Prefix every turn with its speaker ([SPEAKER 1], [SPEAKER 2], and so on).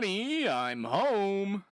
[SPEAKER 1] Honey, I'm home.